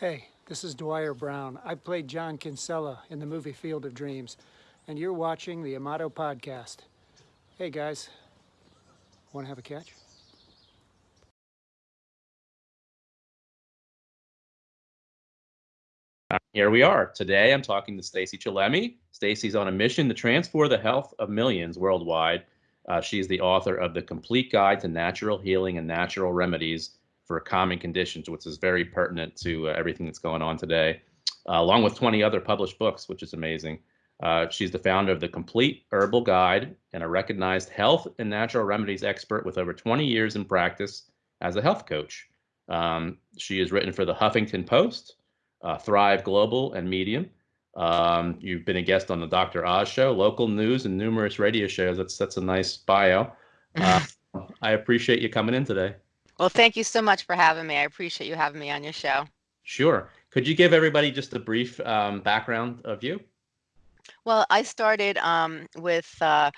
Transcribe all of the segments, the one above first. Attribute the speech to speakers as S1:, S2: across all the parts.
S1: Hey, this is Dwier Brown. I played John Kinsella in the movie Field of Dreams, and you're watching the Amato Podcast. Hey guys, want to have a catch?
S2: Here we are. Today I'm talking to Stacey Chillemi. Stacey's on a mission to transform the health of millions worldwide. Uh, she's the author of The Complete Guide to Natural Healing and Natural Remedies for a common conditions, which is very pertinent to uh, everything that's going on today, uh, along with 20 other published books, which is amazing. Uh, she's the founder of the Complete Herbal Guide and a recognized health and natural remedies expert with over 20 years in practice as a health coach. Um, she has written for the Huffington Post, uh, Thrive Global, and Medium. Um, you've been a guest on the Dr. Oz show, local news, and numerous radio shows. That's that's a nice bio. Uh, I appreciate you coming in today.
S3: Well, thank you so much for having me. I appreciate you having me on your show.
S2: Sure. Could you give everybody just a brief um, background of you?
S3: Well, I started um, with uh,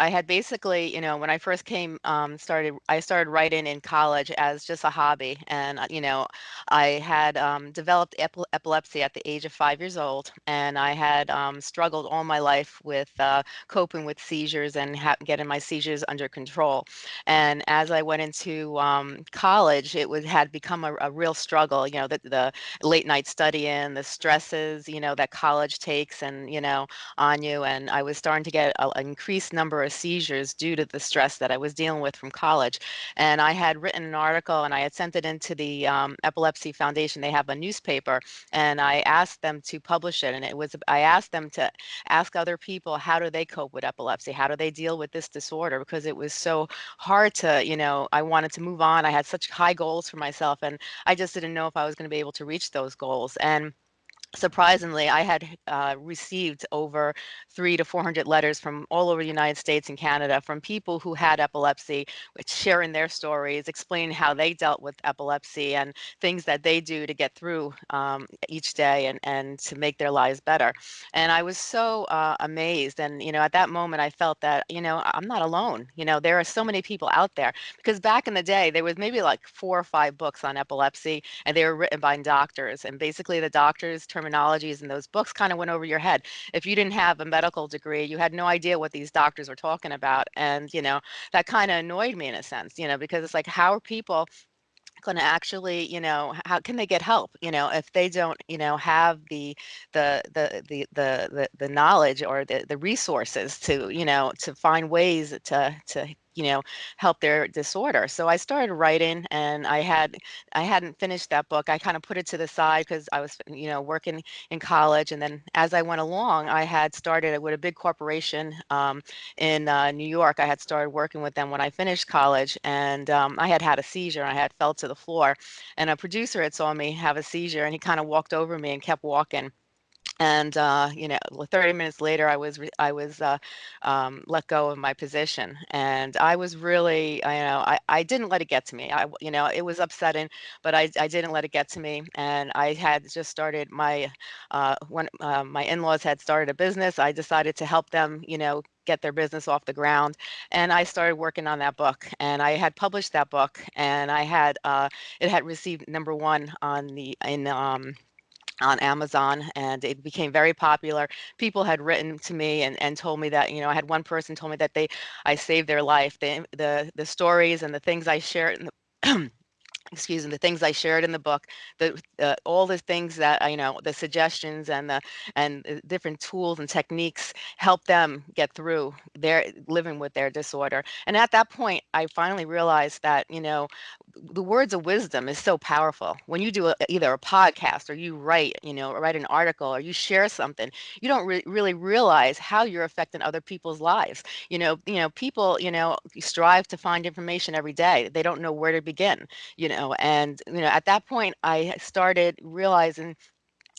S3: I had basically, you know, when I first came, um, started, I started writing in college as just a hobby. And, uh, you know, I had um, developed epilepsy at the age of five years old. And I had um, struggled all my life with uh, coping with seizures and getting my seizures under control. And as I went into um, college, it was, had become a, a real struggle, you know, the, the late night studying, the stresses, you know, that college takes and, you know, on you. And I was starting to get an increased number seizures due to the stress that I was dealing with from college. And I had written an article and I had sent it into the um, Epilepsy Foundation. They have a newspaper and I asked them to publish it. And it was, I asked them to ask other people, how do they cope with epilepsy? How do they deal with this disorder? Because it was so hard to, you know, I wanted to move on. I had such high goals for myself and I just didn't know if I was going to be able to reach those goals. And surprisingly, I had uh, received over three to 400 letters from all over the United States and Canada from people who had epilepsy, sharing their stories, explaining how they dealt with epilepsy and things that they do to get through um, each day and, and to make their lives better. And I was so uh, amazed. And, you know, at that moment, I felt that, you know, I'm not alone. You know, there are so many people out there because back in the day, there was maybe like four or five books on epilepsy and they were written by doctors. And basically the doctors terminologies in those books kind of went over your head. If you didn't have a medical degree, you had no idea what these doctors were talking about. And, you know, that kind of annoyed me in a sense, you know, because it's like, how are people going to actually you know how can they get help you know if they don't you know have the the the the the the, the knowledge or the the resources to you know to find ways to to you know help their disorder. So i started writing and i had i hadn't finished that book. I kind of put it to the side because i was you know working in college and then as i went along i had started with a big corporation um, in uh, new york. I had started working with them when i finished college and um, i had had a seizure i had fell to the floor and a producer had saw me have a seizure and he kind of walked over me and kept walking and uh, you know 30 minutes later i was i was uh, um, let go of my position and i was really you know I, I didn't let it get to me. I you know it was upsetting but i, I didn't let it get to me and i had just started my uh, when uh, my in-laws had started a business i decided to help them you know get their business off the ground and i started working on that book and i had published that book and i had uh, it had received number one on the in um, on Amazon and it became very popular. People had written to me and, and told me that, you know, I had one person told me that they, I saved their life. The, the, the stories and the things I shared in the excuse me, the things I shared in the book, the uh, all the things that I you know, the suggestions and the and the different tools and techniques help them get through their living with their disorder. And at that point, I finally realized that you know, the words of wisdom is so powerful. When you do a, either a podcast or you write, you know, write an article or you share something, you don't re really realize how you're affecting other people's lives. You know, you know, people, you know, strive to find information every day. They don't know where to begin. You know know, and you know, at that point, I started realizing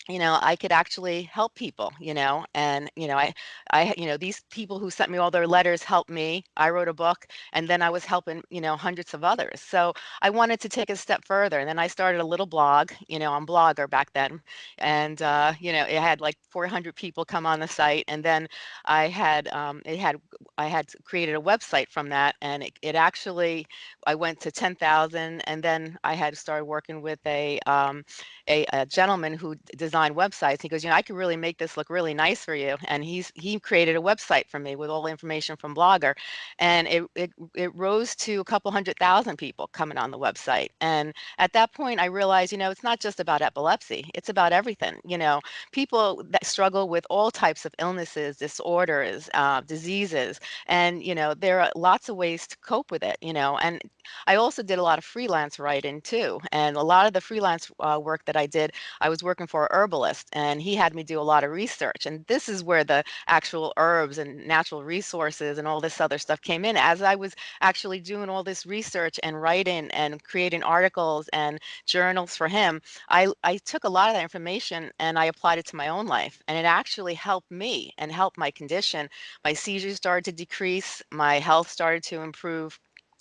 S3: you know, I could actually help people, you know, and, you know, I, I, you know, these people who sent me all their letters helped me. I wrote a book and then I was helping, you know, hundreds of others. So I wanted to take a step further. And then I started a little blog, you know, on Blogger back then. And, uh, you know, it had like 400 people come on the site. And then I had, um, it had, I had created a website from that. And it, it actually, I went to 10,000 and then I had started working with a, um, a, a gentleman who designed websites. He goes, you know, I could really make this look really nice for you. And he's he created a website for me with all the information from Blogger, and it it it rose to a couple hundred thousand people coming on the website. And at that point, I realized, you know, it's not just about epilepsy; it's about everything. You know, people that struggle with all types of illnesses, disorders, uh, diseases, and you know, there are lots of ways to cope with it. You know, and I also did a lot of freelance writing too. And a lot of the freelance uh, work that I did, I was working for herbalist and he had me do a lot of research. And this is where the actual herbs and natural resources and all this other stuff came in. As I was actually doing all this research and writing and creating articles and journals for him, I, I took a lot of that information and I applied it to my own life. And it actually helped me and helped my condition. My seizures started to decrease, my health started to improve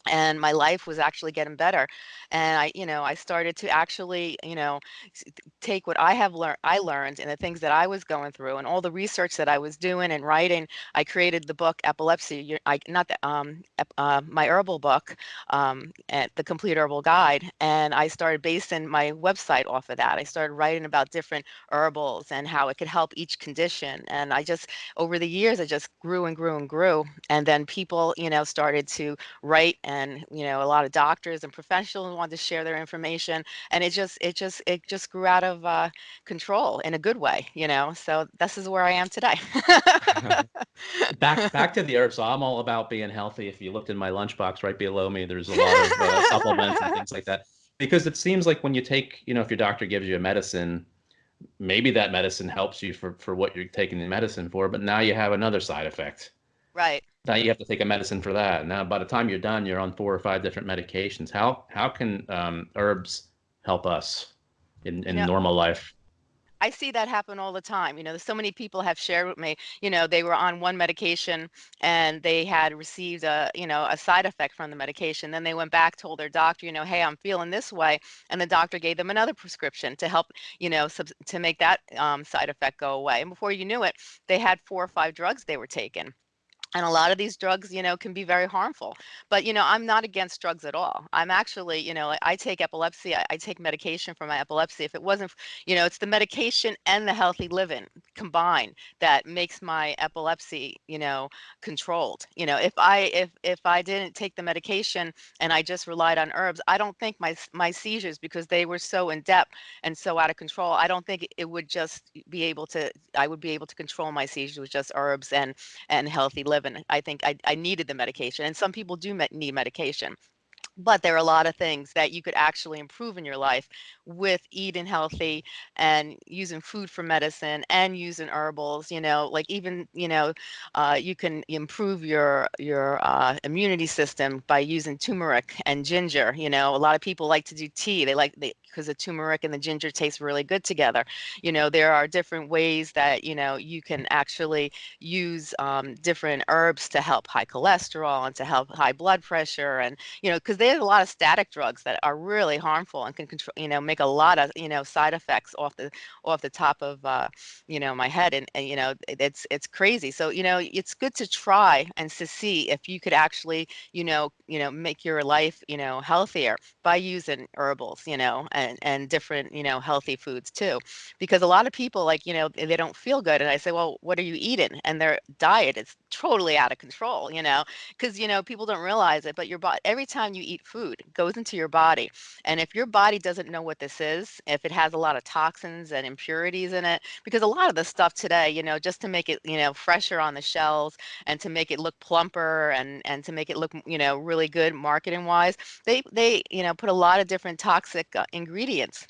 S3: and my life was actually getting better and i you know i started to actually you know take what i have learned i learned and the things that i was going through and all the research that i was doing and writing i created the book epilepsy i not the um uh, my herbal book um at the complete herbal guide and i started basing my website off of that. I started writing about different herbals and how it could help each condition and i just over the years i just grew and grew and grew and then people you know started to write and you know a lot of doctors and professionals wanted to share their information and it just it just it just grew out of uh, control in a good way you know? So this is where i am today.
S2: Back back to the herbs so i'm all about being healthy. If you looked in my lunchbox right below me there's a lot of uh, supplements and things like that. Because it seems like when you take you know if your doctor gives you a medicine maybe that medicine helps you for for what you're taking the medicine for but now you have another side effect.
S3: Right
S2: now you have to take a medicine for that. Now, by the time you're done, you're on four or five different medications. How how can um, herbs help us in, in normal life?
S3: I see that happen all the time. You know, so many people have shared with me, you know, they were on one medication and they had received a, you know, a side effect from the medication. Then they went back, told their doctor, you know, hey, I'm feeling this way. And the doctor gave them another prescription to help, you know, sub- to make that um, side effect go away. And before you knew it, they had four or five drugs they were taking and a lot of these drugs you know can be very harmful but you know i'm not against drugs at all. I'm actually you know i take epilepsy I, I, take medication for my epilepsy. If it wasn't you know it's the medication and the healthy living combined that makes my epilepsy you know controlled. You know if i if if i didn't take the medication and i just relied on herbs i don't think my my seizures because they were so in depth and so out of control i don't think it would just be able to i would be able to control my seizures with just herbs and and healthy living and I think I, I needed the medication. And some people do need medication but there are a lot of things that you could actually improve in your life with eating healthy and using food for medicine and using herbals you know like even you know uh, you can improve your your uh, immunity system by using turmeric and ginger you know a lot of people like to do tea they like because the turmeric and the ginger taste really good together. You know there are different ways that you know you can actually use um, different herbs to help high cholesterol and to help high blood pressure and you know because they there's a lot of statin drugs that are really harmful and can control, you know, make a lot of, you know, side effects off the off the top of, uh, you know, my head, and, and you know, it's it's crazy. So you know, it's good to try and to see if you could actually, you know, you know, make your life, you know, healthier by using herbals, you know, and and different, you know, healthy foods too, because a lot of people like, you know, they don't feel good, and I say, well, what are you eating? And their diet is totally out of control, you know, because you know people don't realize it, but your body every time you eat eat food goes into your body. And if your body doesn't know what this is, if it has a lot of toxins and impurities in it, because a lot of the stuff today, you know, just to make it, you know, fresher on the shelves and to make it look plumper and and to make it look, you know, really good marketing wise, they they, you know, put a lot of different toxic uh, ingredients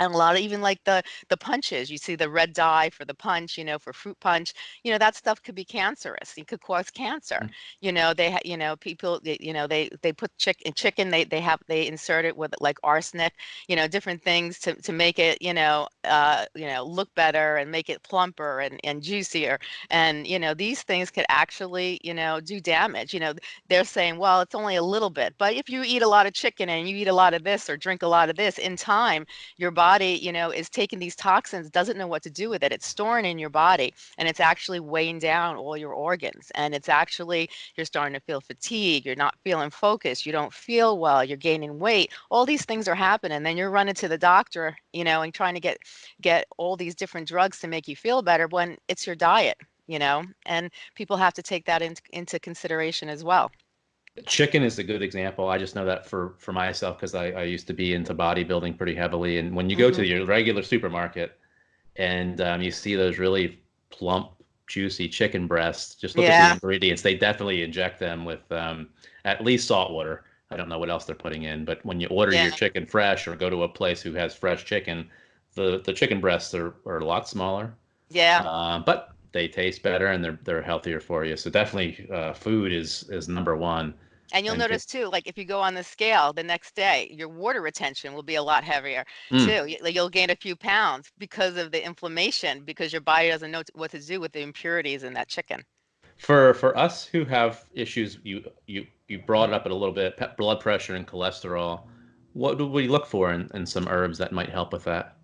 S3: and a lot of even like the the punches you see the red dye for the punch you know for fruit punch you know that stuff could be cancerous it could cause cancer
S2: Mm.
S3: you know they you know people they- you know they they put chicken chicken they they have they insert it with like arsenic you know different things to to make it you know uh you know look better and make it plumper and and juicier and you know these things could actually you know do damage you know they're saying well it's only a little bit but if you eat a lot of chicken and you eat a lot of this or drink a lot of this in time your body, you know, is taking these toxins, doesn't know what to do with it. It's storing in your body and it's actually weighing down all your organs. And it's actually, you're starting to feel fatigue, you're not feeling focused, you don't feel well, you're gaining weight. All these things are happening. Then you're running to the doctor, you know, and trying to get get all these different drugs to make you feel better when it's your diet, you know, and people have to take that in, into consideration as well.
S2: Chicken is a good example. I just know that for for myself because I, I used to be into bodybuilding pretty heavily. And when you go to
S3: Mhm.
S2: your regular supermarket and um, you see those really plump, juicy chicken breasts, just look at the ingredients. They definitely inject them with um, at least salt water. I don't know what else they're putting in, but when you order
S3: Yeah.
S2: your chicken fresh or go to a place who has fresh chicken, the the chicken breasts are, are a lot smaller.
S3: Yeah.
S2: Uh, but they taste better and they're they're healthier for you. So definitely, uh, food is is number one.
S3: And you'll
S2: And
S3: notice too, like if you go on the scale the next day, your water retention will be a lot heavier
S2: Mm.
S3: too. You'll gain a few pounds because of the inflammation, because your body doesn't know what to do with the impurities in that chicken.
S2: For for us who have issues, you you you brought it up a little bit, pe- blood pressure and cholesterol. What do we look for in, in some herbs that might help with that?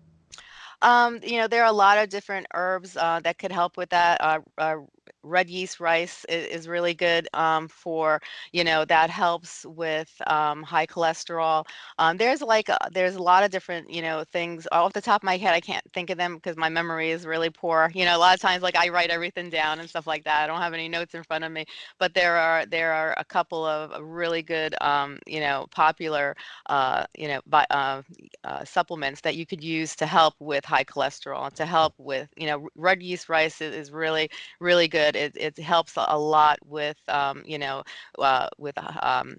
S3: Um, you know, there are a lot of different herbs uh, that could help with that. Uh, uh, red yeast rice is, is really good um, for, you know, that helps with um, high cholesterol. Um, there's like, a, there's a lot of different, you know, things off the top of my head. I can't think of them because my memory is really poor. You know, a lot of times like I write everything down and stuff like that. I don't have any notes in front of me, but there are, there are a couple of really good, um, you know, popular, uh, you know, by, uh, uh, supplements that you could use to help with high cholesterol, to help with, you know, red yeast rice is, is really, really good. It, it helps a lot with, um, you know, uh, with uh, um,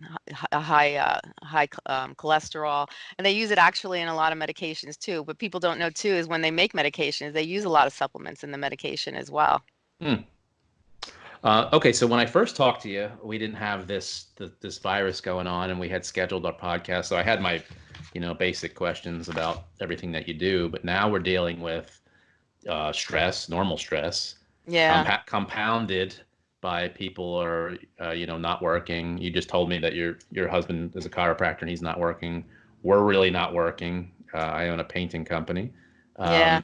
S3: high, uh, high um, cholesterol. And they use it actually in a lot of medications too. But people don't know too is when they make medications, they use a lot of supplements in the medication as well.
S2: Uh, okay, so when I first talked to you, we didn't have this th- this virus going on, and we had scheduled our podcast. So I had my, you know, basic questions about everything that you do. But now we're dealing with uh, stress, normal stress,
S3: Yeah.
S2: compa- compounded by people are uh, you know not working. You just told me that your your husband is a chiropractor and he's not working. We're really not working. Uh, I own a painting company. Um,
S3: Yeah.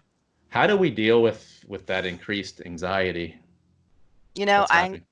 S2: How do we deal with with that increased anxiety?
S3: You know, I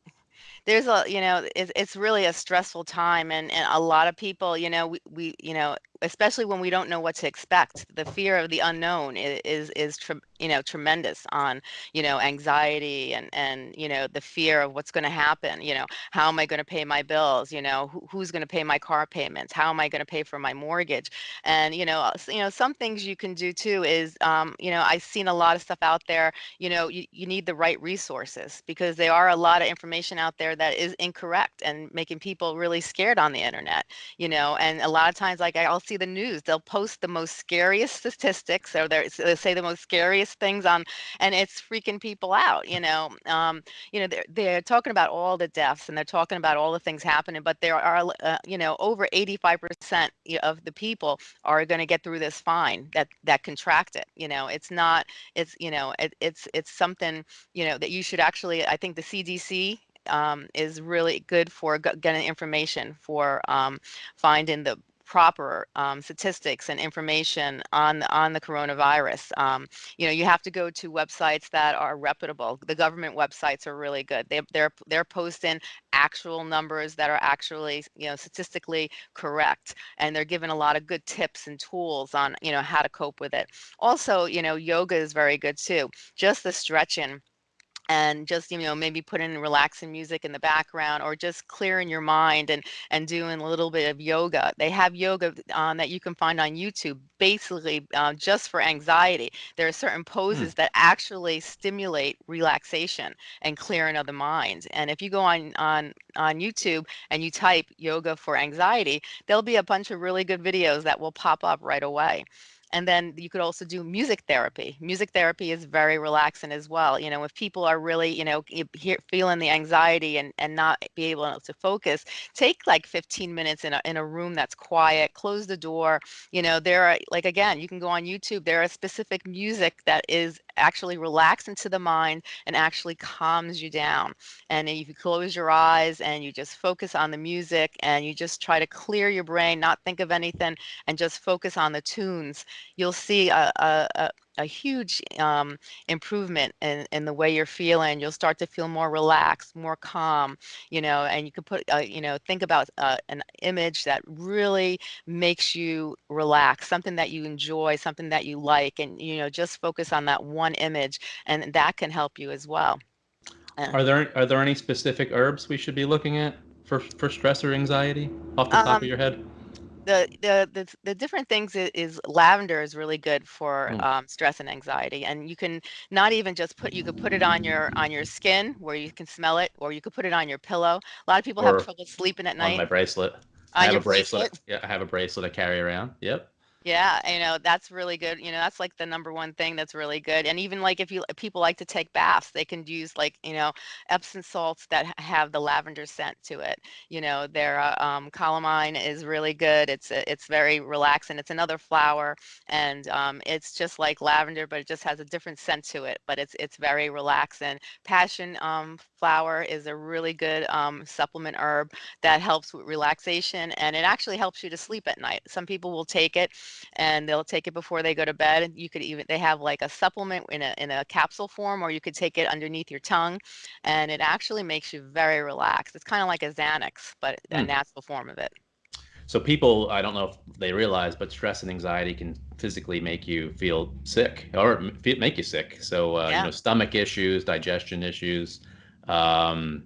S3: there's a you know it's, it's really a stressful time and, and a lot of people you know we, we you know especially when we don't know what to expect the fear of the unknown is is, is you know tremendous on you know anxiety and and you know the fear of what's going to happen you know how am i going to pay my bills you know who, who's going to pay my car payments how am i going to pay for my mortgage and you know you know some things you can do too is um, you know i've seen a lot of stuff out there you know you, you need the right resources because there are a lot of information out there that is incorrect and making people really scared on the internet you know and a lot of times like i'll see the news they'll post the most scariest statistics or they'll say the most scariest things on and it's freaking people out you know? Um, you know they're, they're talking about all the deaths and they're talking about all the things happening but there are uh, you know over 85% of the people are going to get through this fine that that contract it you know? It's not it's you know it, it's it's something you know that you should actually i think the cdc um, is really good for getting information for um, finding the proper um, statistics and information on the, on the coronavirus. Um, you know, you have to go to websites that are reputable. The government websites are really good. They, they're they're posting actual numbers that are actually you know statistically correct, and they're giving a lot of good tips and tools on you know how to cope with it. Also, you know, yoga is very good too. Just the stretching and just you know maybe put in relaxing music in the background or just clearing your mind and and doing a little bit of yoga. They have yoga um, that you can find on youtube basically uh, just for anxiety. There are certain poses that actually stimulate relaxation and clearing of the mind and if you go on on on youtube and you type yoga for anxiety there'll be a bunch of really good videos that will pop up right away and then you could also do music therapy. Music therapy is very relaxing as well. You know, if people are really, you know, feeling the anxiety and, and not be able to focus, take like 15 minutes in a, in a room that's quiet, close the door. You know, there are, like, again, you can go on YouTube, there are specific music that is actually relaxing to the mind and actually calms you down. And if you close your eyes and you just focus on the music and you just try to clear your brain, not think of anything, and just focus on the tunes, you'll see a, a, a huge um, improvement in, in the way you're feeling. You'll start to feel more relaxed, more calm, you know, and you can put, uh, you know, think about uh, an image that really makes you relax, something that you enjoy, something that you like, and, you know, just focus on that one image and that can help you as well. Uh,
S2: Are there are there any specific herbs we should be looking at for for stress or anxiety off the top
S3: Um,
S2: of your head?
S3: The the the, the different things is, is lavender is really good for
S2: Mm.
S3: um, stress and anxiety and you can not even just put you could put it on your on your skin where you can smell it or you could put it on your pillow a lot of people
S2: Or
S3: have trouble sleeping at night.
S2: On my bracelet. I have a bracelet. Yeah, I have a bracelet I carry around. Yep.
S3: Yeah, you know, that's really good. You know, that's like the number one thing that's really good. And even like if you people like to take baths, they can use like, you know, Epsom salts that have the lavender scent to it. You know, their uh, um, is really good. It's it's very relaxing. It's another flower, and um, it's just like lavender, but it just has a different scent to it. But it's it's very relaxing. Passion um, flower is a really good um, supplement herb that helps with relaxation, and it actually helps you to sleep at night. Some people will take it and they'll take it before they go to bed. You could even they have like a supplement in a in a capsule form, or you could take it underneath your tongue, and it actually makes you very relaxed. It's kind of like a Xanax, but a
S2: Hmm.
S3: natural form of it.
S2: So people, I don't know if they realize, but stress and anxiety can physically make you feel sick or make you sick. So uh, you know, stomach issues, digestion issues, um,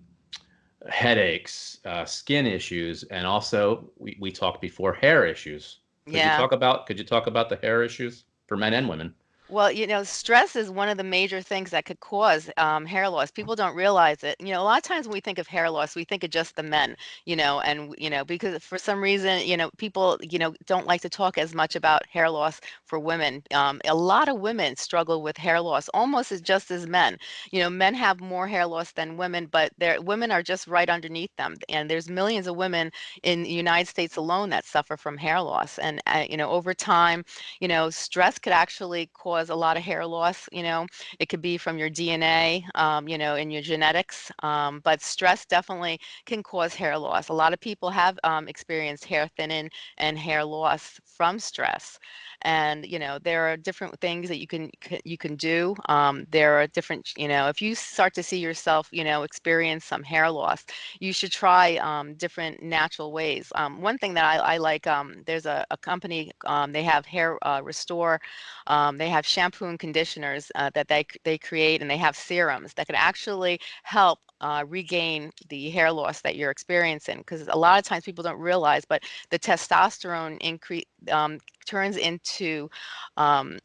S2: headaches, uh, skin issues, and also we, we talked before hair issues. Could you
S3: Yeah.
S2: talk about could you talk about the hair issues for men and women?
S3: Well, you know, stress is one of the major things that could cause um, hair loss. People don't realize it. You know, a lot of times when we think of hair loss, we think of just the men, you know, and, you know, because for some reason, you know, people, you know, don't like to talk as much about hair loss for women. Um, a lot of women struggle with hair loss almost as just as men. You know, men have more hair loss than women, but their women are just right underneath them. And there's millions of women in the United States alone that suffer from hair loss. And, uh, you know, over time, you know, stress could actually cause a lot of hair loss. You know, it could be from your DNA, um, you know, in your genetics. Um, but stress definitely can cause hair loss. A lot of people have um, experienced hair thinning and hair loss from stress. And you know, there are different things that you can you can do. Um, there are different, you know, if you start to see yourself, you know, experience some hair loss, you should try um, different natural ways. One thing that I, I like, there's a, a company, they have Hair uh, Restore, um, they have shampoo and conditioners uh, that they, they create, and they have serums that could actually help uh, regain the hair loss that you're experiencing. Because a lot of times people don't realize, but the testosterone increase um, turns into um,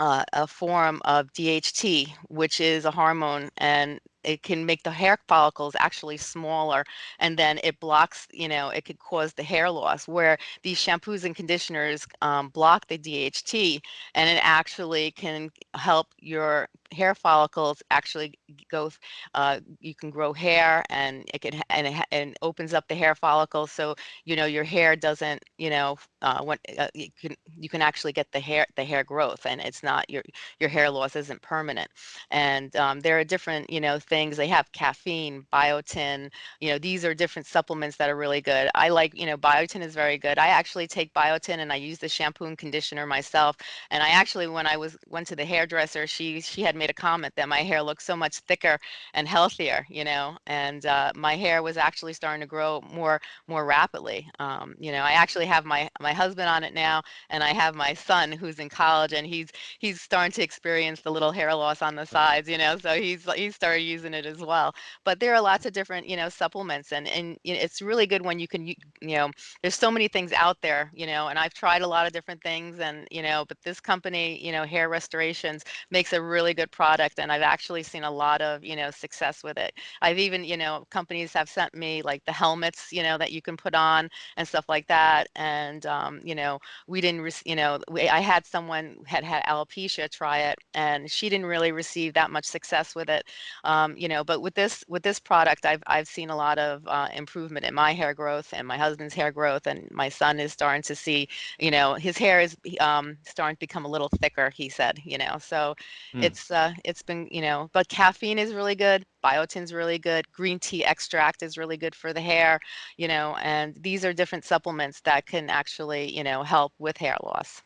S3: uh, a form of DHT, which is a hormone, and it can make the hair follicles actually smaller, and then it blocks, you know, it could cause the hair loss. Where these shampoos and conditioners um, block the DHT, and it actually can help your hair follicles actually go. Uh, you can grow hair, and it can and it, and opens up the hair follicles, so you know your hair doesn't, you know, uh, when uh, you can you can actually get the hair the hair growth, and it's not your your hair loss isn't permanent. And um, there are different, you know, things they have caffeine, biotin, you know, these are different supplements that are really good. I like, you know, biotin is very good. I actually take biotin and I use the shampoo and conditioner myself. And I actually, when I was went to the hairdresser, she she had made a comment that my hair looked so much thicker and healthier, you know, and uh, my hair was actually starting to grow more more rapidly. Um, you know, I actually have my my husband on it now, and I have my son who's in college, and he's he's starting to experience the little hair loss on the sides, you know, so he's he's started using it as well. But there are lots of different, you know, supplements, and and it's really good when you can, you, know, there's so many things out there, you know, and I've tried a lot of different things, and you know, but this company, you know, Hair Restorations makes a really good product and I've actually seen a lot of, you know, success with it. I've even, you know, companies have sent me like the helmets, you know, that you can put on and stuff like that. And, um, you know, we didn't, you know, we, I had someone had had alopecia try it and she didn't really receive that much success with it. Um, you know, but with this, with this product, I've, I've seen a lot of uh, improvement in my hair growth and my husband's hair growth. And my son is starting to see, you know, his hair is um, starting to become a little thicker, he said, you know, so
S2: Hmm.
S3: it's, uh, it's been, you know, but caffeine is really good. Biotin's really good. Green tea extract is really good for the hair, you know, and these are different supplements that can actually, you know, help with hair loss.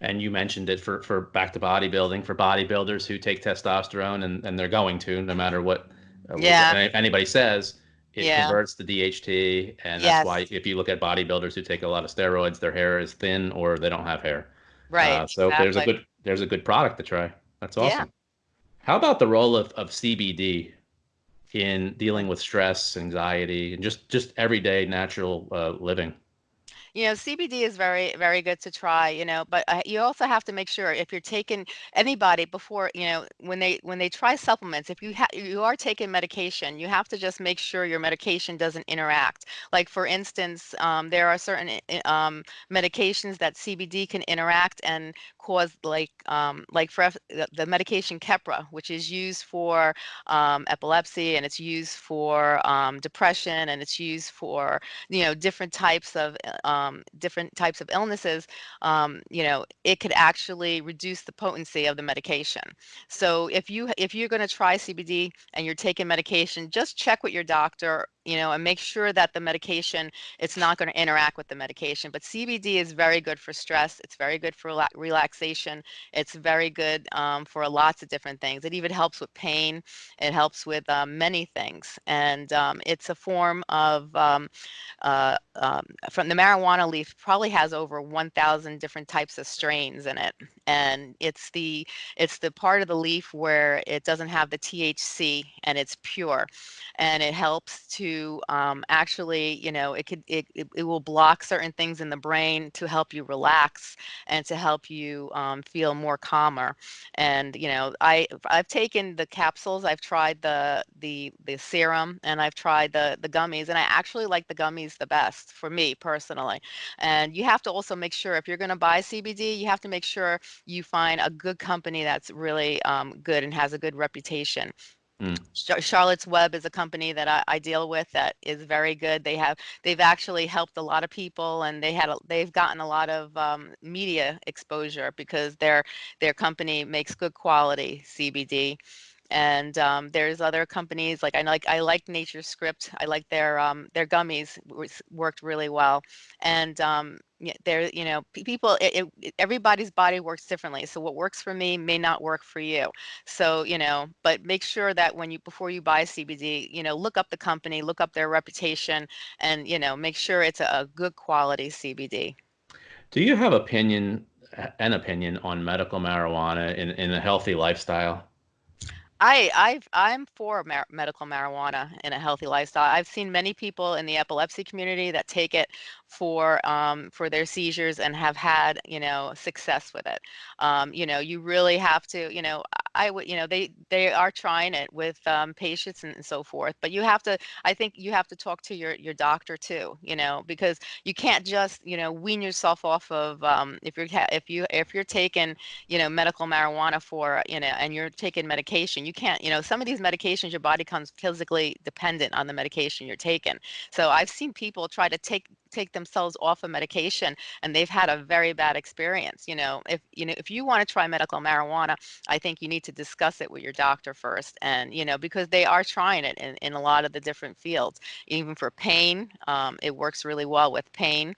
S2: And you mentioned it for, for back to bodybuilding, for bodybuilders who take testosterone and, and they're going to, no matter what, uh, what
S3: Yeah.
S2: anybody says, it
S3: Yeah.
S2: converts to DHT. And that's
S3: Yes.
S2: why if you look at bodybuilders who take a lot of steroids, their hair is thin or they don't have hair.
S3: Right.
S2: Uh, so there's a good there's a good product to try. That's
S3: Yeah.
S2: awesome. How about the role of, of CBD in dealing with stress, anxiety, and just just everyday natural uh, living?
S3: You know, CBD is very, very good to try, you know, but uh, you also have to make sure if you're taking anybody before, you know, when they when they try supplements, if you you are taking medication, you have to just make sure your medication doesn't interact. Like for instance, um, there are certain um, medications that CBD can interact and cause like um, like for the medication Keppra, which is used for um, epilepsy and it's used for um, depression and it's used for you know different types of uh, um, different types of illnesses um, you know it could actually reduce the potency of the medication. So if you if you're going to try cbd and you're taking medication just check with your doctor you know and make sure that the medication it's not going to interact with the medication but cbd is very good for stress it's very good for rela- relaxation it's very good um, for lots of different things it even helps with pain it helps with um, many things and um, it's a form of um, uh, um, from the marijuana leaf probably has over 1000 different types of strains in it and it's the it's the part of the leaf where it doesn't have the thc and it's pure and it helps to um, actually you know it could it, it, it will block certain things in the brain to help you relax and to help you um, feel more calmer. And you know i i've taken the capsules i've tried the the the serum and i've tried the the gummies and i actually like the gummies the best for me personally. And you have to also make sure if you're going to buy cbd you have to make sure you find a good company that's really um, good and has a good reputation
S2: Mm.
S3: Charlotte's Web is a company that I, I deal with that is very good. They have they've actually helped a lot of people, and they had a, they've gotten a lot of um, media exposure because their their company makes good quality CBD. And um, there's other companies like I like I like NatureScript. I like their um, their gummies worked really well, and um, yeah, there you know people it, it, everybody's body works differently. So what works for me may not work for you. So, you know, but make sure that when you before you buy CBD, you know, look up the company, look up their reputation, and you know, make sure it's a, a good quality CBD.
S2: Do you have opinion an opinion on medical marijuana in, in a healthy lifestyle?
S3: I I've I'm for mar- medical marijuana in a healthy lifestyle. I've seen many people in the epilepsy community that take it for um, for their seizures and have had you know success with it. Um, you know, you really have to you know I would you know they they are trying it with um, patients and, and so forth. But you have to I think you have to talk to your your doctor too. You know because you can't just you know wean yourself off of um, if you're if you if you're taking you know medical marijuana for you know and you're taking medication you can't you know some of these medications your body comes physically dependent on the medication you're taking so i've seen people try to take take themselves off of medication and they've had a very bad experience you know if you know if you want to try medical marijuana i think you need to discuss it with your doctor first and you know because they are trying it in, in a lot of the different fields even for pain um, it works really well with pain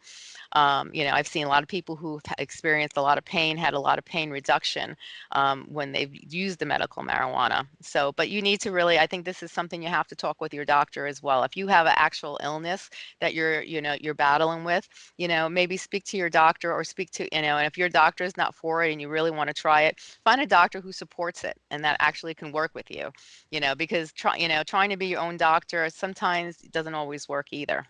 S3: um, you know i've seen a lot of people who've experienced a lot of pain had a lot of pain reduction um, when they've used the medical marijuana. So, but you need to really, I think this is something you have to talk with your doctor as well. If you have an actual illness that you're, you know, you're battling with, you know, maybe speak to your doctor or speak to, you know, and if your doctor is not for it and you really want to try it, find a doctor who supports it and that actually can work with you, you know, because try, you know, trying to be your own doctor sometimes doesn't always work either.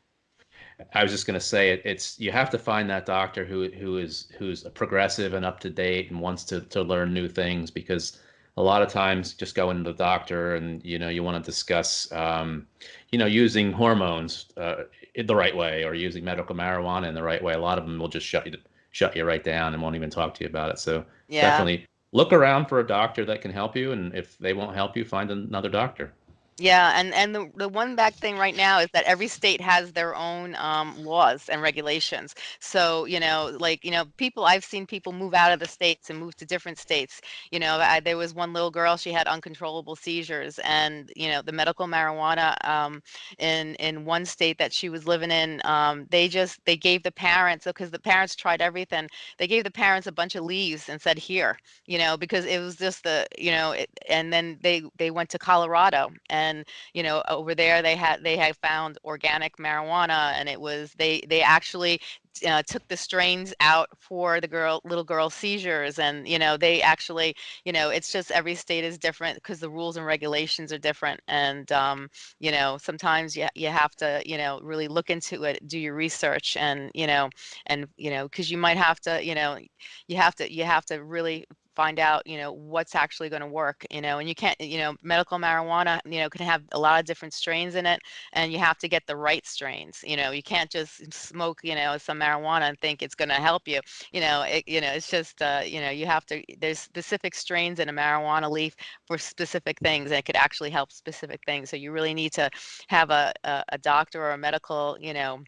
S2: I was just going to say it, it's you have to find that doctor who who is who's a progressive and up to date and wants to to learn new things because a lot of times just go into the doctor and you know you want to discuss um, you know using hormones uh, in the right way or using medical marijuana in the right way. A lot of them will just shut you shut you right down and won't even talk to you about it. So
S3: Yeah.
S2: definitely look around for a doctor that can help you, and if they won't help you, find another doctor.
S3: Yeah, and and the the one bad thing right now is that every state has their own um, laws and regulations. So you know, like you know, people I've seen people move out of the states and move to different states. You know, I, there was one little girl she had uncontrollable seizures, and you know, the medical marijuana um, in in one state that she was living in, um, they just they gave the parents because the parents tried everything. They gave the parents a bunch of leaves and said here, you know, because it was just the you know, it, and then they they went to Colorado and you know over there they had they had found organic marijuana and it was they they actually uh, took the strains out for the girl little girl seizures and you know they actually you know it's just every state is different because the rules and regulations are different and um, you know sometimes you, you have to you know really look into it do your research and you know and you know because you might have to you know you have to you have to really find out you know what's actually going to work you know and you can't you know medical marijuana you know can have a lot of different strains in it and you have to get the right strains you know you can't just smoke you know some marijuana and think it's going to help you you know it, you know it's just uh, you know you have to there's specific strains in a marijuana leaf for specific things and it could actually help specific things so you really need to have a, a, a doctor or a medical you know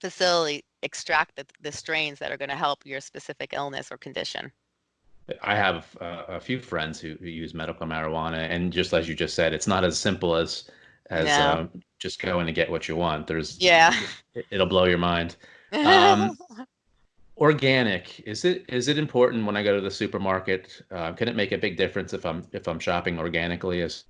S3: facility extract the, the strains that are going to help your specific illness or condition
S2: I have uh, a few friends who, who use medical marijuana, and just as you just said, it's not as simple as as
S3: No.
S2: um, just going and get what you want. There's
S3: yeah
S2: it, it'll blow your mind. Um, Organic is it is it important when I go to the supermarket? Uh, can it make a big difference if I'm if I'm shopping organically as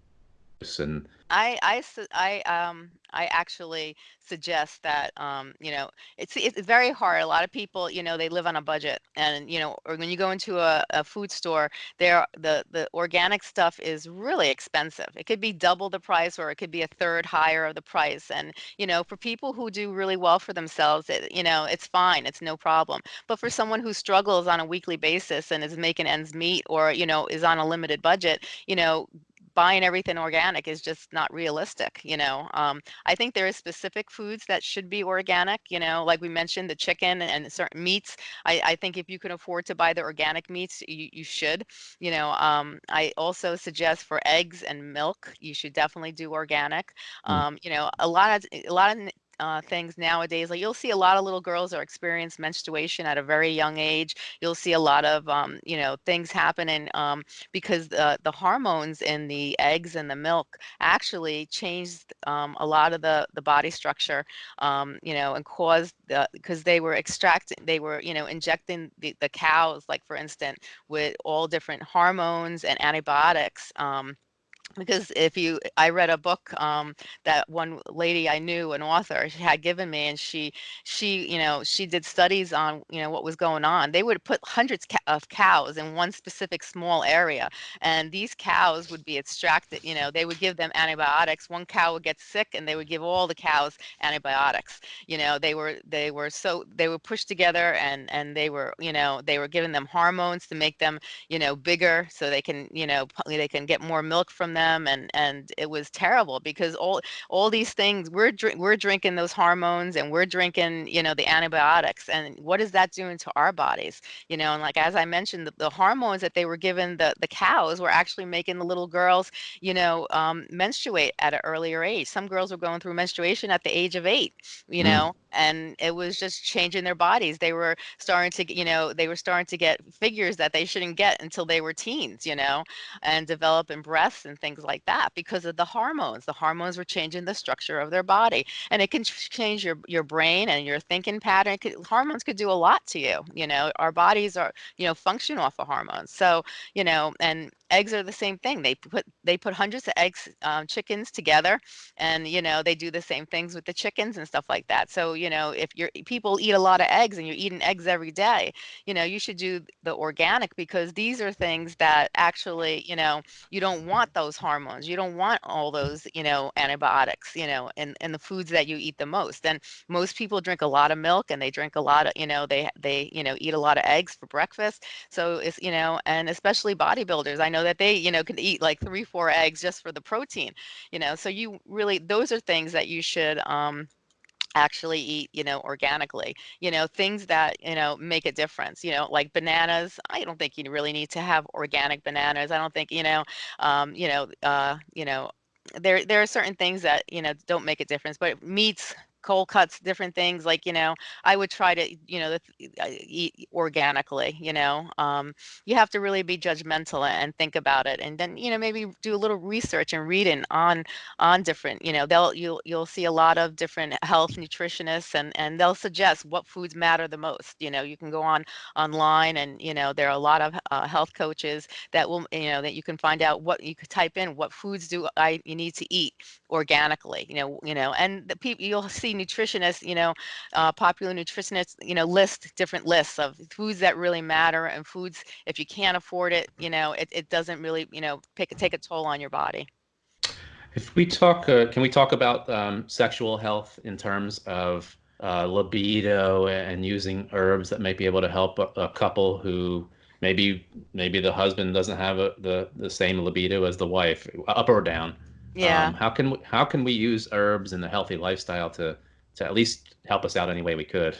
S2: and
S3: I I I um I actually suggest that um you know it's it's very hard. A lot of people you know they live on a budget, and you know or when you go into a, a food store, there the the organic stuff is really expensive. It could be double the price, or it could be a third higher of the price. And you know for people who do really well for themselves, it, you know it's fine, it's no problem. But for someone who struggles on a weekly basis and is making ends meet, or you know is on a limited budget, you know buying everything organic is just not realistic you know um, i think there is specific foods that should be organic you know like we mentioned the chicken and certain meats i, I think if you can afford to buy the organic meats you, you should you know um, i also suggest for eggs and milk you should definitely do organic
S2: Mm.
S3: um, you know a lot of a lot of uh, things nowadays. Like you'll see a lot of little girls are experience menstruation at a very young age. You'll see a lot of um, you know things happening um, because the the hormones in the eggs and the milk actually changed um, a lot of the the body structure. Um, you know, and caused the because they were extracting, they were you know injecting the the cows, like for instance, with all different hormones and antibiotics. Um, because if you i read a book um, that one lady i knew an author she had given me and she she you know she did studies on you know what was going on. They would put hundreds of cows in one specific small area and these cows would be extracted you know they would give them antibiotics. One cow would get sick and they would give all the cows antibiotics. You know they were they were so they were pushed together and and they were you know they were giving them hormones to make them you know bigger so they can you know they can get more milk from them and and it was terrible because all all these things we're drink we're drinking those hormones and we're drinking you know the antibiotics and what is that doing to our bodies you know and like as i mentioned the, the hormones that they were given the the cows were actually making the little girls you know um, menstruate at an earlier age some girls were going through menstruation at the age of eight you
S2: Mm.
S3: know and it was just changing their bodies they were starting to you know they were starting to get figures that they shouldn't get until they were teens you know and developing breasts and things like that because of the hormones. The hormones were changing the structure of their body and it can change your your brain and your thinking pattern. Could, hormones could do a lot to you you know? Our bodies are you know function off of hormones. So you know and eggs are the same thing. They put they put hundreds of eggs um, chickens together and you know they do the same things with the chickens and stuff like that. So you know if you're people eat a lot of eggs and you're eating eggs every day you know you should do the organic because these are things that actually you know you don't want those hormones. You don't want all those, you know, antibiotics, you know, in, in the foods that you eat the most. And most people drink a lot of milk and they drink a lot of, you know, they, they, you know, eat a lot of eggs for breakfast. So it's, you know, and especially bodybuilders, I know that they, you know, can eat like three, four eggs just for the protein, you know, so you really, those are things that you should, um, actually eat you know organically you know things that you know make a difference you know like bananas i don't think you really need to have organic bananas i don't think you know um you know uh you know there there are certain things that you know don't make a difference but meats cold cuts, different things. Like, you know, I would try to, you know, uh, eat organically, you know, um, you have to really be judgmental and think about it. And then, you know, maybe do a little research and reading on, on different, you know, they'll, you'll, you'll see a lot of different health nutritionists and, and they'll suggest what foods matter the most. You know, you can go on online and, you know, there are a lot of uh, health coaches that will, you know, that you can find out what you could type in, what foods do I, you need to eat organically, you know, you know, and the people you'll see see nutritionists, you know, uh, popular nutritionists, you know, list different lists of foods that really matter and foods, if you can't afford it, you know, it, it doesn't really, you know, pick, take a toll on your body.
S2: If we talk, uh, can we talk about um, sexual health in terms of uh, libido and using herbs that might be able to help a, a couple who maybe maybe the husband doesn't have a, the the same libido as the wife, up or down?
S3: Yeah.
S2: Um, how can we, how can we use herbs and the healthy lifestyle to to at least help us out any way we could?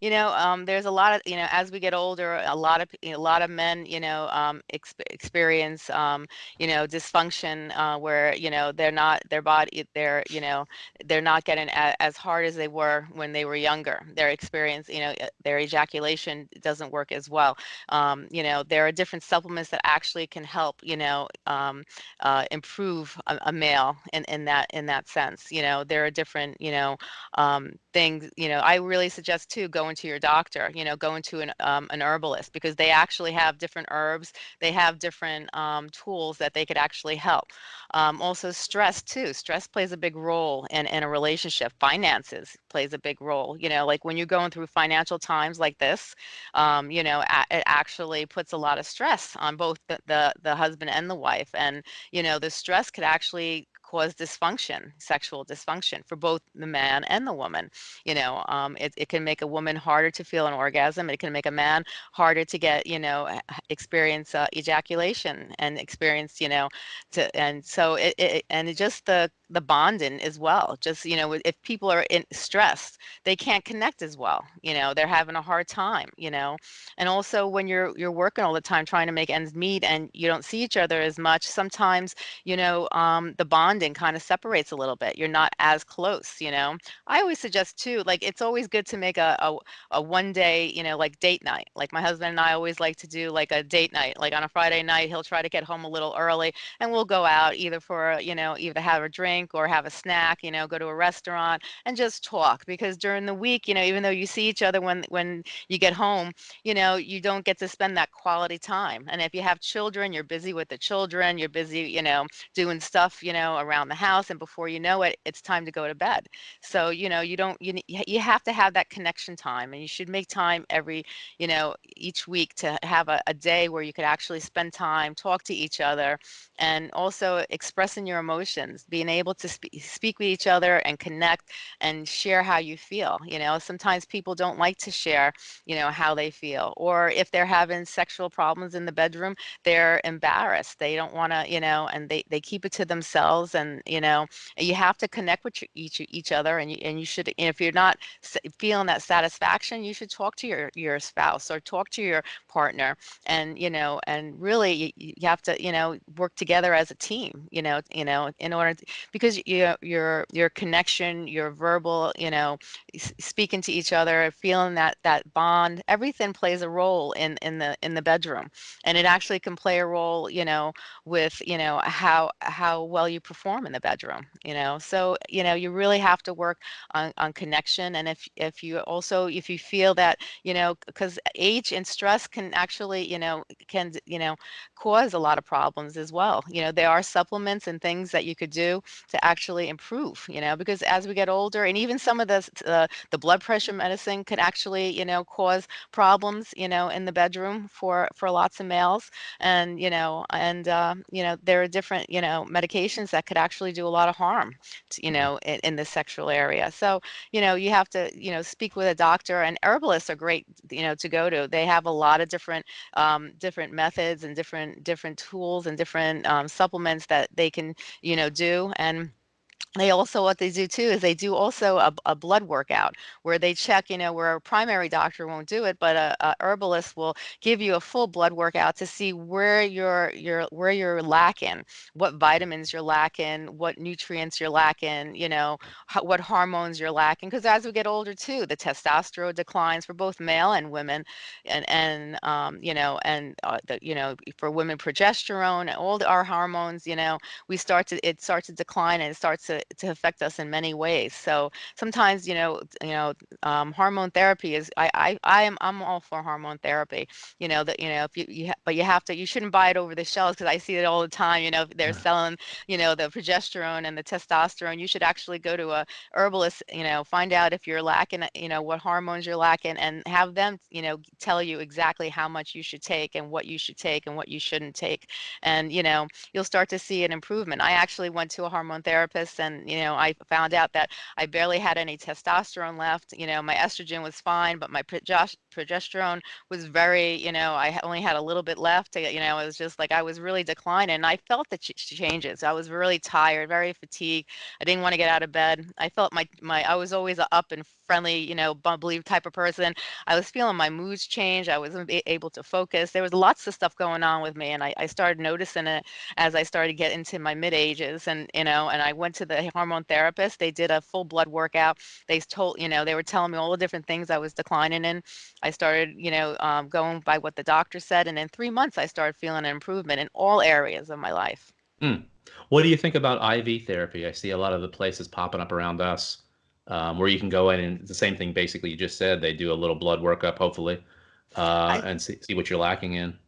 S3: You know, um, there's a lot of, you know, as we get older, a lot of, a lot of men, you know, um, ex experience, um, you know, dysfunction uh, where, you know, they're not, their body, they're, you know, they're not getting as hard as they were when they were younger. Their experience, you know, their ejaculation doesn't work as well. Um, you know, there are different supplements that actually can help, you know, um, uh, improve a, a, male in, in that, in that sense. You know, there are different, you know, um, things, you know, I really suggest too, going going to your doctor, you know, going to an, um, an herbalist because they actually have different herbs. They have different um, tools that they could actually help. Um, also stress too. Stress plays a big role in, in a relationship. Finances plays a big role. You know, like when you're going through financial times like this, um, you know, it actually puts a lot of stress on both the, the, the husband and the wife. And, you know, the stress could actually cause dysfunction, sexual dysfunction for both the man and the woman. You know, um, it, it can make a woman harder to feel an orgasm. It can make a man harder to get, you know, experience uh, ejaculation and experience, you know, to, and so it, it and it just the the bonding as well. Just, you know, if people are in stressed, they can't connect as well. You know, they're having a hard time, you know, and also when you're, you're working all the time trying to make ends meet and you don't see each other as much, sometimes, you know, um, the bonding kind of separates a little bit. You're not as close, you know. I always suggest too, like it's always good to make a, a, a one day, you know, like date night. Like my husband and I always like to do like a date night, like on a Friday night, he'll try to get home a little early and we'll go out either for, you know, either have a drink drink or have a snack, you know, go to a restaurant and just talk because during the week, you know, even though you see each other when when you get home, you know, you don't get to spend that quality time. And if you have children, you're busy with the children, you're busy, you know, doing stuff, you know, around the house and before you know it, it's time to go to bed. So, you know, you don't you you have to have that connection time and you should make time every, you know, each week to have a, a day where you could actually spend time, talk to each other and also expressing your emotions, being able able to spe speak with each other and connect and share how you feel. You know, sometimes people don't like to share, you know, how they feel. Or if they're having sexual problems in the bedroom, they're embarrassed. They don't want to, you know, and they, they keep it to themselves. And, you know, you have to connect with each, each other. And you, and you should, if you're not feeling that satisfaction, you should talk to your, your spouse or talk to your partner and, you know, and really you, you have to, you know, work together as a team, you know, you know, in order to, because your your your connection, your verbal, you know, speaking to each other, feeling that that bond, everything plays a role in in the in the bedroom, and it actually can play a role, you know, with you know how how well you perform in the bedroom, you know. So you know you really have to work on on connection, and if if you also if you feel that you know because age and stress can actually you know can you know cause a lot of problems as well. You know there are supplements and things that you could do to actually improve, you know, because as we get older and even some of the, uh, the blood pressure medicine can actually, you know, cause problems, you know, in the bedroom for, for lots of males. And, you know, and, uh, you know, there are different, you know, medications that could actually do a lot of harm, to, you mm-hmm. know, in, in the sexual area. So, you know, you have to, you know, speak with a doctor and herbalists are great, you know, to go to. They have a lot of different, um, different methods and different, different tools and different um, supplements that they can, you know, do. And they also what they do too is they do also a, a, blood workout where they check you know where a primary doctor won't do it but a, a, herbalist will give you a full blood workout to see where you're you're where you're lacking what vitamins you're lacking what nutrients you're lacking you know what hormones you're lacking because as we get older too the testosterone declines for both male and women and and um, you know and uh, the, you know for women progesterone all the, our hormones you know we start to it starts to decline and it starts to to affect us in many ways. So sometimes, you know, you know, um, hormone therapy is I, I I am I'm all for hormone therapy. You know that you know if you, you but you have to you shouldn't buy it over the shelves because I see it all the time. You know they're selling you know the progesterone and the testosterone. You should actually go to a herbalist. You know find out if you're lacking. You know what hormones you're lacking and have them you know tell you exactly how much you should take and what you should take and what you shouldn't take. And you know you'll start to see an improvement. I actually went to a hormone therapist and you know I found out that I barely had any testosterone left. You know my estrogen was fine, but my progesterone was very you know I only had a little bit left. Eh, you know it was just like I was really declining. And I felt the ch changes. I was really tired, very fatigued. I didn't want to get out of bed. I felt my my I was always up and friendly, you know, bubbly type of person. I was feeling my moods change. I wasn't able to focus. There was lots of stuff going on with me, and I, I started noticing it as I started to get into my mid ages. And you know, and I went to the hormone therapist. They did a full blood workout. They told, you know, they were telling me all the different things I was declining in. I started, you know, um, going by what the doctor said, and in three months, I started feeling an improvement in all areas of my life.
S2: Mm. What do you think about IV therapy? I see a lot of the places popping up around us um, where you can go in and the same thing basically you just said. They do a little blood workup, hopefully, uh, I, and see, see what you're lacking in.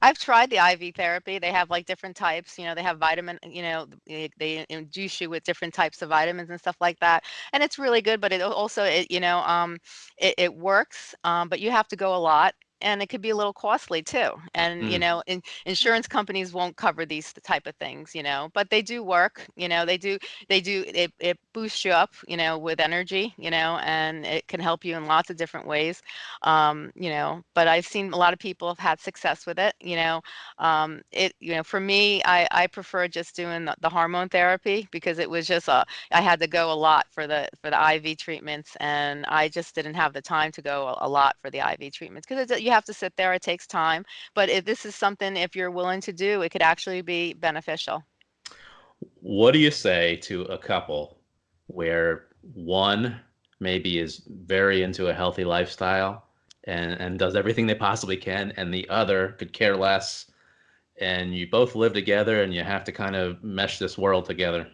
S3: I've tried the IV therapy. They have like different types. You know, they have vitamin. You know, they, they induce you with different types of vitamins and stuff like that, and it's really good. But it also, it you know, um, it, it works. Um, but you have to go a lot and it could be a little costly too and mm. you know in, insurance companies won't cover these type of things you know but they do work you know they do they do it, it boosts you up you know with energy you know and it can help you in lots of different ways um, you know but i've seen a lot of people have had success with it you know um, it you know for me i i prefer just doing the, the hormone therapy because it was just a i had to go a lot for the for the iv treatments and i just didn't have the time to go a, a lot for the iv treatments because you have to sit there. It takes time. But if this is something, if you're willing to do, it could actually be beneficial.
S2: What do you say to a couple where one maybe is very into a healthy lifestyle and, and does everything they possibly can, and the other could care less, and you both live together and you have to kind of mesh this world together?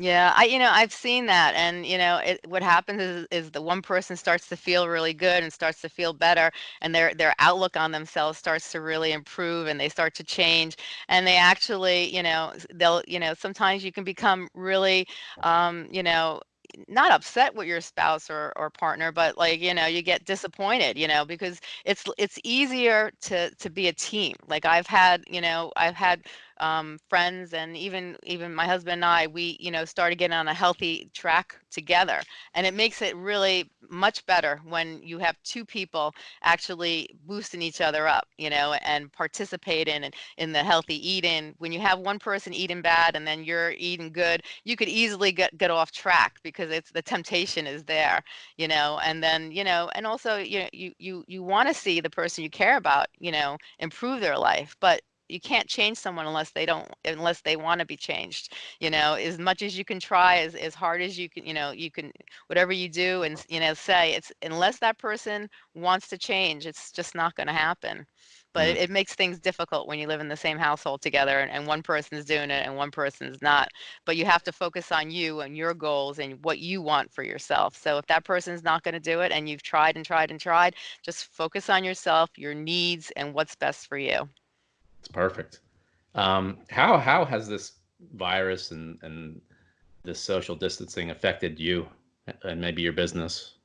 S3: Yeah, I you know, I've seen that and you know, it what happens is is the one person starts to feel really good and starts to feel better and their their outlook on themselves starts to really improve and they start to change and they actually, you know, they'll, you know, sometimes you can become really um, you know, not upset with your spouse or, or partner but like you know you get disappointed you know because it's it's easier to to be a team. Like i've had you know i've had um, friends and even even my husband and I, we you know started getting on a healthy track together, and it makes it really much better when you have two people actually boosting each other up, you know, and participating in in the healthy eating. When you have one person eating bad and then you're eating good, you could easily get get off track because it's the temptation is there, you know, and then you know, and also you you you you want to see the person you care about, you know, improve their life, but you can't change someone unless they don't unless they want to be changed you know as much as you can try as, as hard as you can you know you can whatever you do and you know say it's unless that person wants to change it's just not going to happen. But mm-hmm. it, it, makes things difficult when you live in the same household together and, and one person's doing it and one person's not. But you have to focus on you and your goals and what you want for yourself. So if that person's not going to do it and you've tried and tried and tried just focus on yourself your needs and what's best for you
S2: it's perfect. Um, how how has this virus and and this social distancing affected you and maybe your business?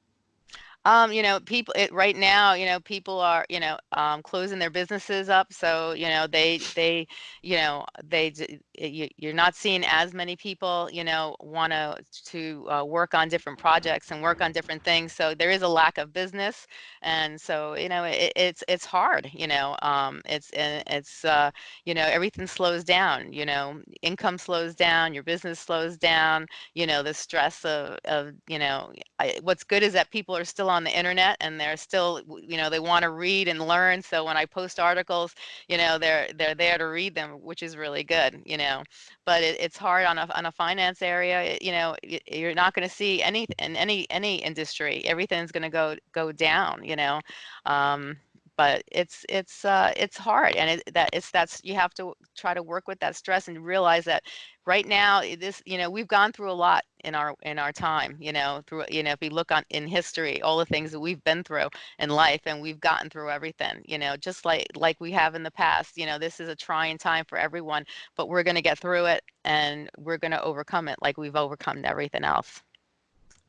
S3: Um, you know, people it, right now, you know, people are, you know, um, closing their businesses up. So, you know, they, they, you know, they, you, you're not seeing as many people, you know, want to to uh, work on different projects and work on different things. So there is a lack of business, and so you know, it, it's it's hard. You know, um, it's it's uh, you know, everything slows down. You know, income slows down, your business slows down. You know, the stress of of you know, I, what's good is that people are still on the internet and they're still you know they want to read and learn so when i post articles you know they're they're there to read them which is really good you know. But it, it's hard on a on a finance area it- you know you're not going to see any in any any industry everything's going to go go down you know. Um but it's it's uh it's hard and it, that it's that's you have to try to work with that stress and realize that right now this you know we've gone through a lot in our in our time you know through you know if we look on in history all the things that we've been through in life and we've gotten through everything you know just like like we have in the past you know this is a trying time for everyone but we're going to get through it and we're going to overcome it like we've overcome everything else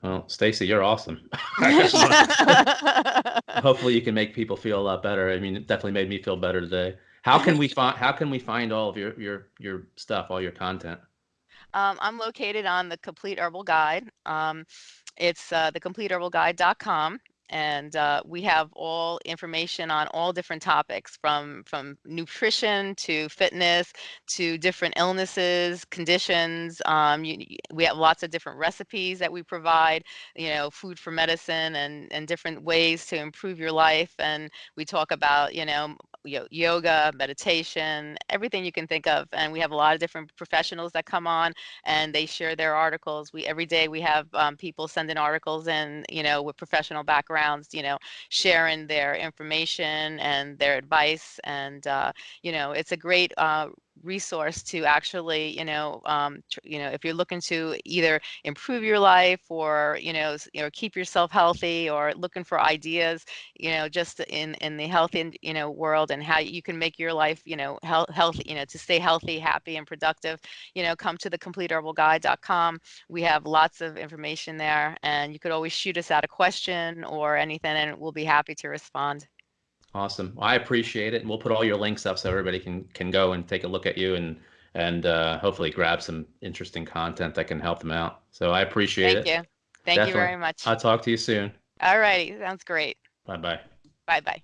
S2: Well, Stacey, you're awesome. I just wanna- hopefully you can make people feel a lot better. I mean, it definitely made me feel better today. How can we find how can we find all of your your your stuff, all your content?
S3: Um, I'm located on the Complete Herbal Guide. Um, it's uh, thecompleteherbalguide.com, and uh, we have all information on all different topics, from from nutrition to fitness to different illnesses, conditions. Um, you, we have lots of different recipes that we provide. You know, food for medicine and and different ways to improve your life. And we talk about you know yo- yoga, meditation, everything you can think of. And we have a lot of different professionals that come on and they share their articles. We every day we have um, people sending articles in, you know, with professional backgrounds, you know, sharing their information and their advice. And uh, you know, it's a great uh, resource to actually, you know, um, you know, if you're looking to either improve your life or you know, you know, keep yourself healthy or looking for ideas, you know, just in in the health and you know world and how you can make your life, you know, health, healthy, you know, to stay healthy, happy, and productive you know, come to thecompleteherbalguide.com. We have lots of information there, and you could always shoot us out a question or anything, and we'll be happy to respond.
S2: Awesome. I appreciate it, and we'll put all your links up so everybody can can go and take a look at you and and uh, hopefully grab some interesting content that can help them out. So I appreciate
S3: Thank
S2: it.
S3: Thank you. Thank you very much.
S2: I'll talk to you soon.
S3: All righty. Sounds great.
S2: Bye bye.
S3: Bye bye.